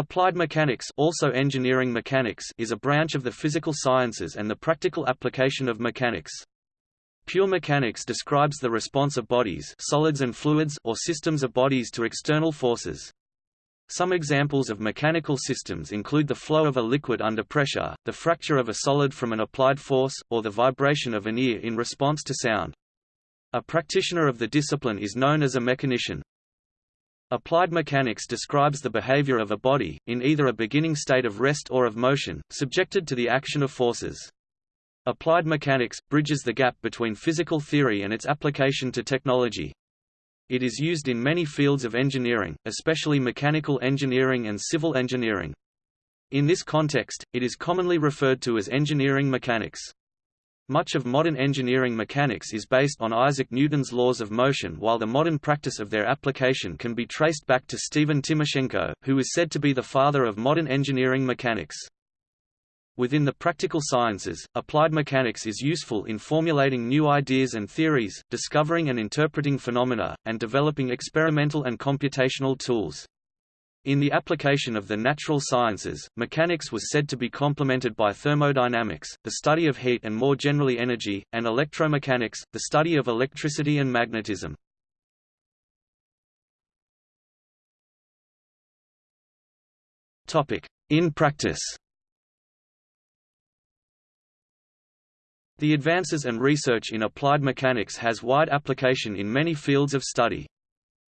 Applied mechanics, also engineering mechanics is a branch of the physical sciences and the practical application of mechanics. Pure mechanics describes the response of bodies solids and fluids or systems of bodies to external forces. Some examples of mechanical systems include the flow of a liquid under pressure, the fracture of a solid from an applied force, or the vibration of an ear in response to sound. A practitioner of the discipline is known as a mechanician. Applied mechanics describes the behavior of a body, in either a beginning state of rest or of motion, subjected to the action of forces. Applied mechanics, bridges the gap between physical theory and its application to technology. It is used in many fields of engineering, especially mechanical engineering and civil engineering. In this context, it is commonly referred to as engineering mechanics. Much of modern engineering mechanics is based on Isaac Newton's laws of motion while the modern practice of their application can be traced back to Stephen Timoshenko, who is said to be the father of modern engineering mechanics. Within the practical sciences, applied mechanics is useful in formulating new ideas and theories, discovering and interpreting phenomena, and developing experimental and computational tools. In the application of the natural sciences, mechanics was said to be complemented by thermodynamics, the study of heat and more generally energy, and electromechanics, the study of electricity and magnetism. In practice The advances and research in applied mechanics has wide application in many fields of study.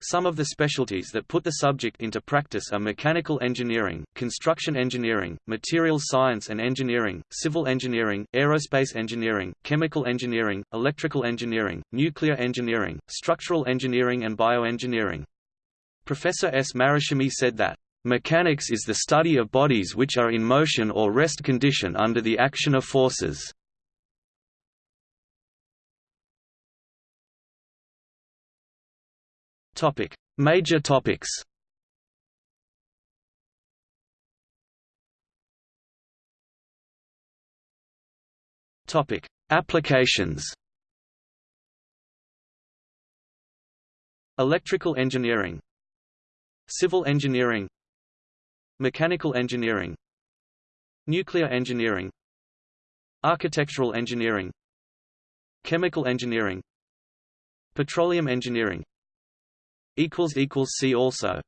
Some of the specialties that put the subject into practice are mechanical engineering, construction engineering, materials science and engineering, civil engineering, aerospace engineering, chemical engineering, electrical engineering, nuclear engineering, structural engineering and bioengineering. Professor S. Marashimi said that, "...mechanics is the study of bodies which are in motion or rest condition under the action of forces." Topic: Major topics. Topic: Applications. Electrical engineering. Civil engineering. Mechanical engineering. Nuclear engineering. Architectural engineering. Chemical engineering. Petroleum engineering See also